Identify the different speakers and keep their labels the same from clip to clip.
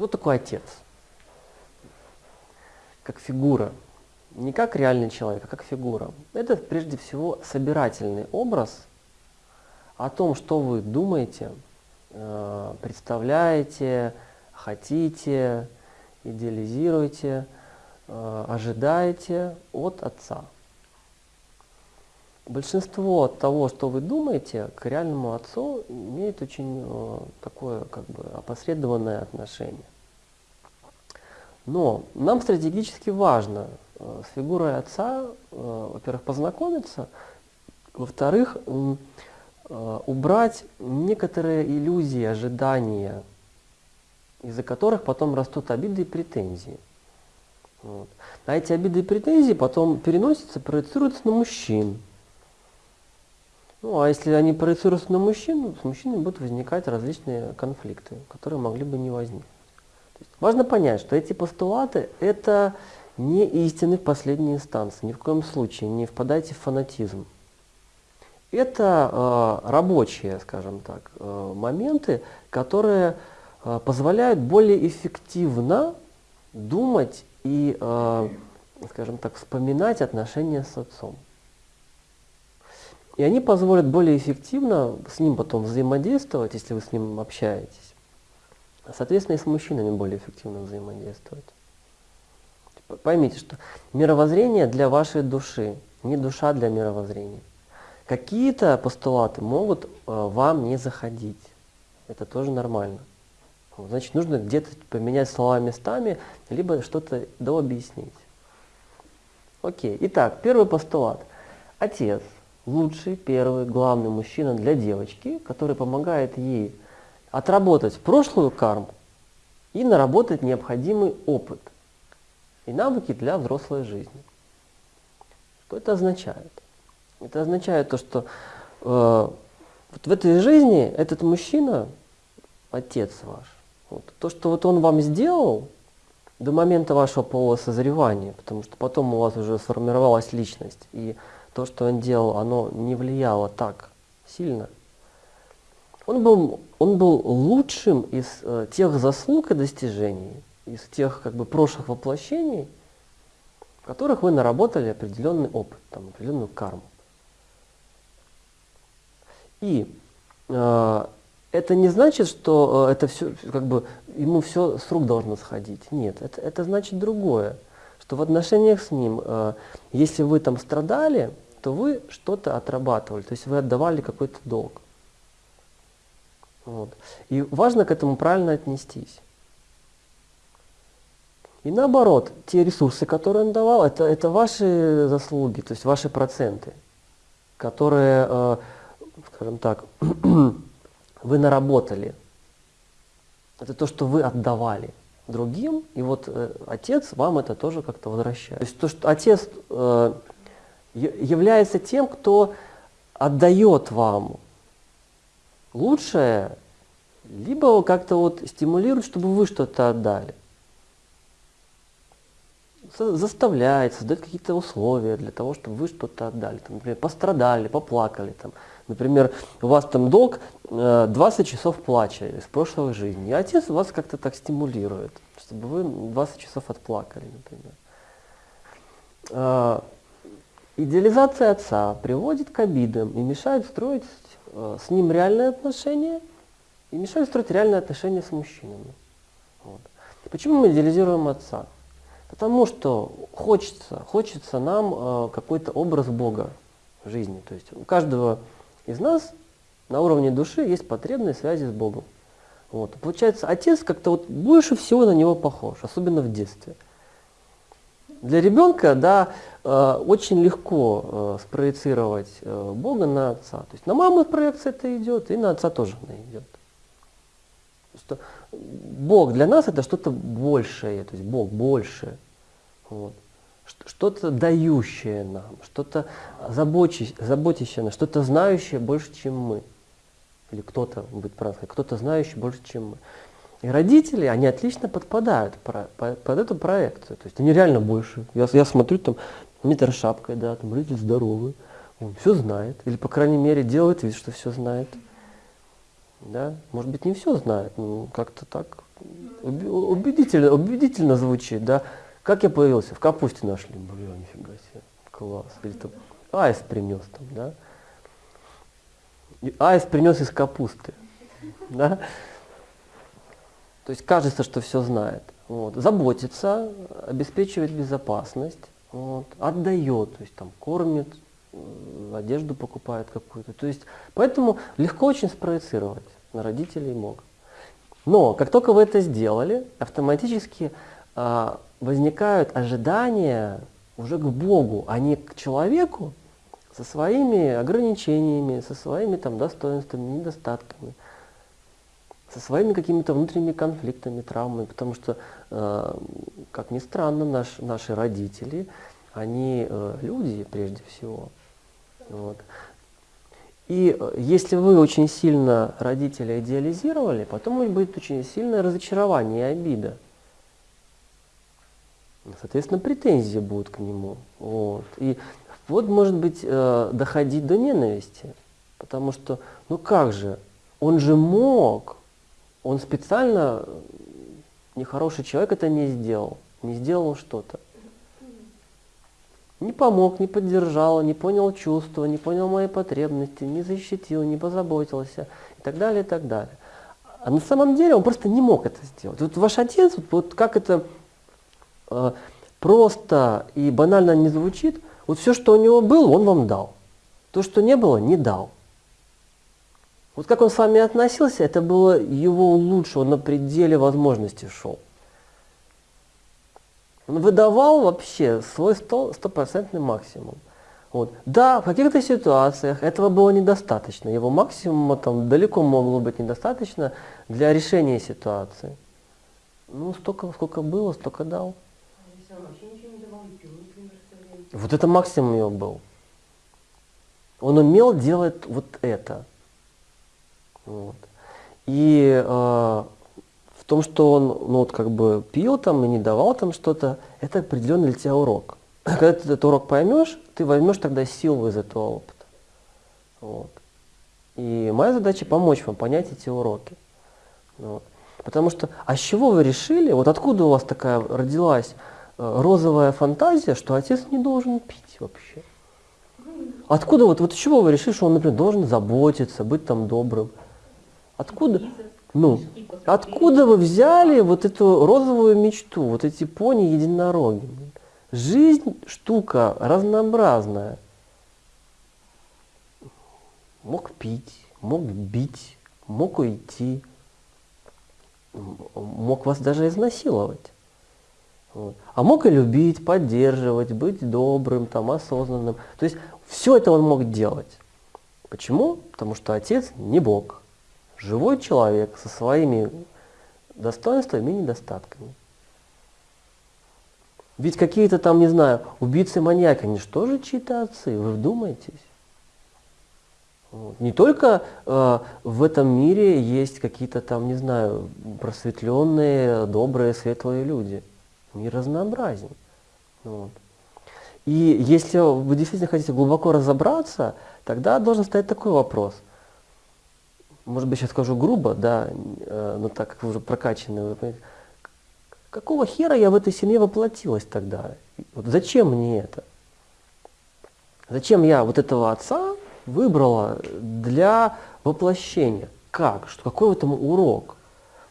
Speaker 1: Кто такой отец? Как фигура. Не как реальный человек, а как фигура. Это прежде всего собирательный образ о том, что вы думаете, э, представляете, хотите, идеализируете, э, ожидаете от отца. Большинство того, что вы думаете, к реальному отцу имеет очень э, такое как бы опосредованное отношение. Но нам стратегически важно э, с фигурой отца, э, во-первых, познакомиться, во-вторых, убрать некоторые иллюзии, ожидания, из-за которых потом растут обиды и претензии. Вот. А эти обиды и претензии потом переносятся, проецируются на мужчин. Ну, а если они проецируются на мужчин, с мужчинами будут возникать различные конфликты, которые могли бы не возникнуть. важно понять, что эти постулаты – это не истины в последней инстанции, ни в коем случае, не впадайте в фанатизм. Это э, рабочие, скажем так, э, моменты, которые э, позволяют более эффективно думать и, э, скажем так, вспоминать отношения с отцом. И они позволят более эффективно с ним потом взаимодействовать, если вы с ним общаетесь. Соответственно, и с мужчинами более эффективно взаимодействовать. Поймите, что мировоззрение для вашей души, не душа для мировоззрения. Какие-то постулаты могут э, вам не заходить. Это тоже нормально. Значит, нужно где-то поменять слова местами, либо что-то дообъяснить. Окей. Итак, первый постулат. Отец – лучший, первый, главный мужчина для девочки, который помогает ей отработать прошлую карму и наработать необходимый опыт и навыки для взрослой жизни. Что это означает? Это означает то, что э, вот в этой жизни этот мужчина, отец ваш, вот, то, что вот он вам сделал до момента вашего полового созревания, потому что потом у вас уже сформировалась личность, и то, что он делал, оно не влияло так сильно. Он был, он был лучшим из э, тех заслуг и достижений, из тех как бы прошлых воплощений, в которых вы наработали определенный опыт, там, определенную карму. И э, это не значит, что э, это все, как бы, ему все с рук должно сходить. Нет, это, это значит другое что в отношениях с ним, э, если вы там страдали, то вы что-то отрабатывали, то есть вы отдавали какой-то долг. Вот. И важно к этому правильно отнестись. И наоборот, те ресурсы, которые он давал, это, это ваши заслуги, то есть ваши проценты, которые, э, скажем так, вы наработали. Это то, что вы отдавали другим, и вот э, отец вам это тоже как-то возвращает. То есть то, что отец э, является тем, кто отдает вам лучшее, либо как-то вот стимулирует, чтобы вы что-то отдали. Заставляет, создает какие-то условия для того, чтобы вы что-то отдали. Там, например, пострадали, поплакали. Там. Например, у вас там долг 20 э, часов плача из прошлой жизни. И отец вас как-то так стимулирует, чтобы вы 20 часов отплакали, например. А, идеализация отца приводит к обидам и мешает строить э, с ним реальные отношения, и мешает строить реальные отношения с мужчинами. Вот. Почему мы идеализируем отца? Потому что хочется, хочется нам э, какой-то образ Бога в жизни. То есть у каждого из нас на уровне души есть потребные связи с Богом. Вот. Получается, отец как-то вот больше всего на него похож, особенно в детстве. Для ребенка, да, э, очень легко э, спроецировать э, Бога на отца. То есть на маму проекция это идет, и на отца тоже она идет. Что Бог для нас это что-то большее, то есть Бог больше. Вот что-то дающее нам, что-то заботящее нас, что-то знающее больше, чем мы. Или кто-то, будет правильно кто-то знающий больше, чем мы. И родители, они отлично подпадают под эту проекцию. То есть они реально больше. Я, я смотрю, там, метр шапкой, да, там родитель здоровый, он все знает. Или, по крайней мере, делает вид, что все знает. Да? Может быть, не все знает, но как-то так Убедительно, убедительно звучит, да. Как я появился? В капусте нашли. Бля, нифига себе. Класс. Или там аист принес там, да. И аист принес из капусты. Да? То есть кажется, что все знает. Вот. Заботится, обеспечивает безопасность, вот. отдает, то есть там кормит, э, одежду покупает какую-то. То есть, поэтому легко очень спроецировать на родителей мог. Но как только вы это сделали, автоматически э, возникают ожидания уже к Богу, а не к человеку со своими ограничениями, со своими там достоинствами, недостатками, со своими какими-то внутренними конфликтами, травмами, потому что, э, как ни странно, наш, наши родители, они э, люди прежде всего. Вот. И э, если вы очень сильно родителя идеализировали, потом быть очень сильное разочарование и обида. Соответственно, претензии будут к нему. Вот. И вот может быть э, доходить до ненависти. Потому что, ну как же, он же мог, он специально, нехороший человек это не сделал, не сделал что-то не помог, не поддержал, не понял чувства, не понял мои потребности, не защитил, не позаботился и так далее, и так далее. А на самом деле он просто не мог это сделать. Вот ваш отец, вот, вот как это э, просто и банально не звучит, вот все, что у него было, он вам дал. То, что не было, не дал. Вот как он с вами относился, это было его лучше, он на пределе возможностей шел. Он выдавал вообще свой стопроцентный максимум. Вот. Да, в каких-то ситуациях этого было недостаточно. Его максимума там далеко могло быть недостаточно для решения ситуации. Ну, столько, сколько было, столько дал. Вот это максимум его был. Он умел делать вот это. Вот. И э, том, что он ну, вот, как бы пил там и не давал там что-то, это определенный для тебя урок. Когда ты этот урок поймешь, ты возьмешь тогда силу из этого опыта. Вот. И моя задача помочь вам понять эти уроки. Вот. Потому что, а с чего вы решили, вот откуда у вас такая родилась розовая фантазия, что отец не должен пить вообще? Откуда вот, вот чего вы решили, что он, например, должен заботиться, быть там добрым? Откуда? Ну, откуда вы взяли вот эту розовую мечту, вот эти пони единороги? Жизнь штука разнообразная. Мог пить, мог бить, мог уйти, мог вас даже изнасиловать. Вот. А мог и любить, поддерживать, быть добрым, там, осознанным. То есть все это он мог делать. Почему? Потому что отец не Бог живой человек со своими достоинствами и недостатками. Ведь какие-то там, не знаю, убийцы-маньяки, они же тоже чьи-то отцы, вы вдумайтесь. Не только э, в этом мире есть какие-то там, не знаю, просветленные, добрые, светлые люди. Мир разнообразен. Вот. И если вы действительно хотите глубоко разобраться, тогда должен стоять такой вопрос – может быть, сейчас скажу грубо, да, э, но так как вы уже прокачаны, вы понимаете, какого хера я в этой семье воплотилась тогда? Вот зачем мне это? Зачем я вот этого отца выбрала для воплощения? Как? Что, какой в этом урок?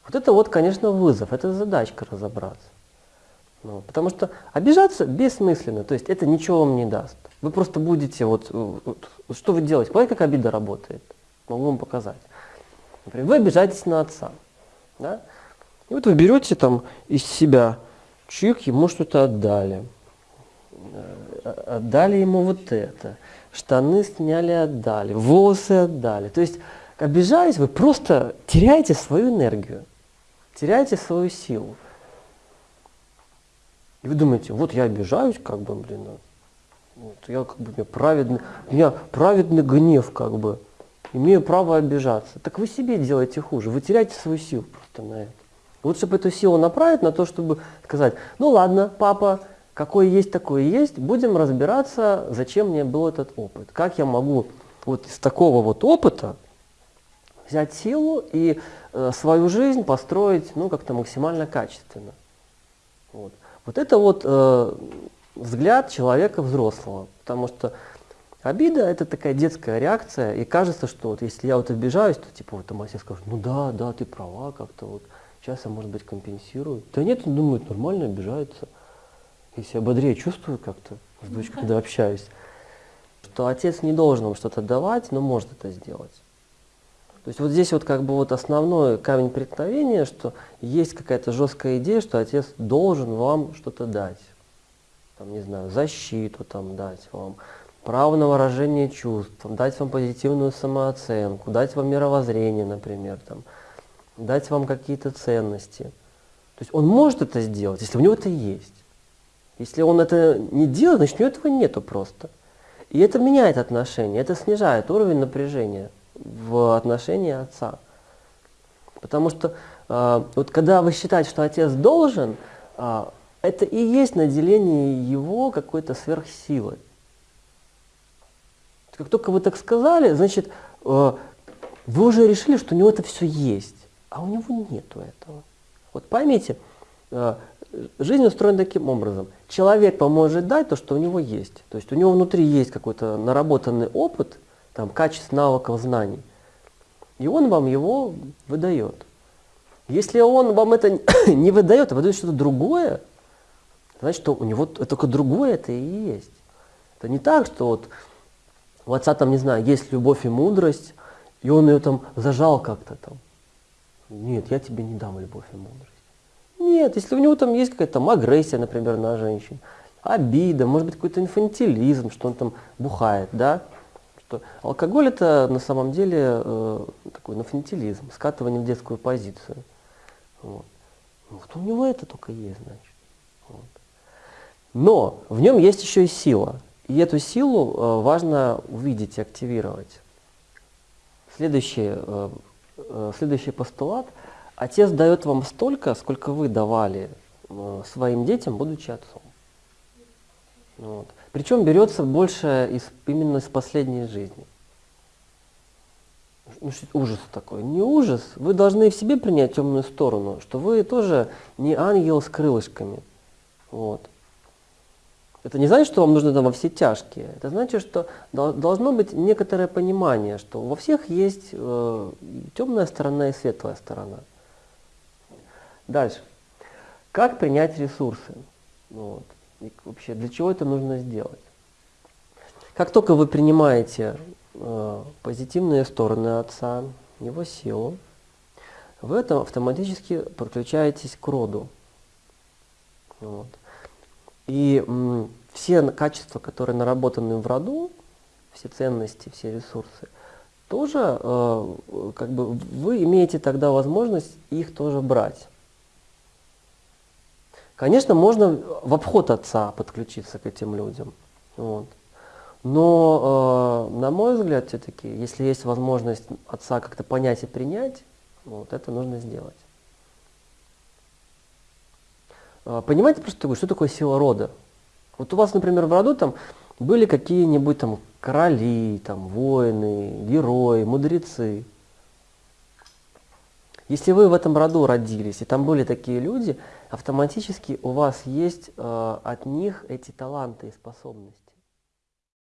Speaker 1: Вот это вот, конечно, вызов, это задачка разобраться. Ну, потому что обижаться бессмысленно, то есть это ничего вам не даст. Вы просто будете, вот, вот что вы делаете? Понимаете, как обида работает? Могу вам показать. Например, вы обижаетесь на отца. Да? И вот вы берете там из себя, чик, ему что-то отдали. Э, отдали ему вот это. Штаны сняли, отдали. Волосы отдали. То есть, обижаясь, вы просто теряете свою энергию. Теряете свою силу. И вы думаете, вот я обижаюсь, как бы, блин, ну, вот, я как бы, у меня праведный, у меня праведный гнев, как бы имею право обижаться. Так вы себе делаете хуже, вы теряете свою силу просто на это. Вот чтобы эту силу направить на то, чтобы сказать, ну ладно, папа, какой есть, такой есть, будем разбираться, зачем мне был этот опыт. Как я могу вот из такого вот опыта взять силу и э, свою жизнь построить ну, как-то максимально качественно. Вот, вот это вот э, взгляд человека взрослого, потому что обида это такая детская реакция, и кажется, что вот если я вот обижаюсь, то типа вот там отец скажет, ну да, да, ты права, как-то вот сейчас я, может быть, компенсирую. Да нет, он думает, нормально обижается. Если я бодрее чувствую как-то с дочкой, когда общаюсь, что отец не должен вам что-то давать, но может это сделать. То есть вот здесь вот как бы вот основной камень преткновения, что есть какая-то жесткая идея, что отец должен вам что-то дать. Там, не знаю, защиту там дать вам, право на выражение чувств, дать вам позитивную самооценку, дать вам мировоззрение, например, там, дать вам какие-то ценности. То есть он может это сделать, если у него это есть. Если он это не делает, значит у него этого нету просто. И это меняет отношения, это снижает уровень напряжения в отношении отца. Потому что э, вот когда вы считаете, что отец должен, э, это и есть наделение его какой-то сверхсилой. Как только вы так сказали, значит, э, вы уже решили, что у него это все есть, а у него нету этого. Вот поймите, жизнь устроена таким образом. Человек вам может дать то, что у него есть. То есть у него внутри есть какой-то наработанный опыт – там, качеств, навыков, знаний. И он вам его выдает. Если он вам это не выдает, а выдает что-то другое, значит, что у него только другое это и есть. Это не так, что вот у отца там, не знаю, есть любовь и мудрость, и он ее там зажал как-то там. Нет, я тебе не дам любовь и мудрость. Нет, если у него там есть какая-то там агрессия, например, на женщин, обида, может быть какой-то инфантилизм, что он там бухает, да, что алкоголь это на самом деле э, такой нафантилизм, скатывание в детскую позицию. Вот. вот у него это только есть, значит. Вот. Но в нем есть еще и сила. И эту силу э, важно увидеть и активировать. Следующий, э, э, следующий постулат. Отец дает вам столько, сколько вы давали э, своим детям, будучи отцом. Вот. Причем берется больше из, именно из последней жизни. Ну, ужас такой. Не ужас. Вы должны в себе принять темную сторону, что вы тоже не ангел с крылышками. Вот. Это не значит, что вам нужно там во все тяжкие. Это значит, что должно быть некоторое понимание, что во всех есть э, темная сторона и светлая сторона. Дальше. Как принять ресурсы? Вот. И вообще, для чего это нужно сделать? Как только вы принимаете э, позитивные стороны Отца, Его силу, вы это автоматически подключаетесь к роду. Вот. И м, все качества, которые наработаны в роду, все ценности, все ресурсы, тоже э, как бы вы имеете тогда возможность их тоже брать. Конечно, можно в обход отца подключиться к этим людям. Вот. Но, э, на мой взгляд, все-таки, если есть возможность отца как-то понять и принять, вот, это нужно сделать. Э, понимаете, просто что такое сила рода? Вот у вас, например, в роду там были какие-нибудь там короли, там воины, герои, мудрецы. Если вы в этом роду родились, и там были такие люди, автоматически у вас есть э, от них эти таланты и способности.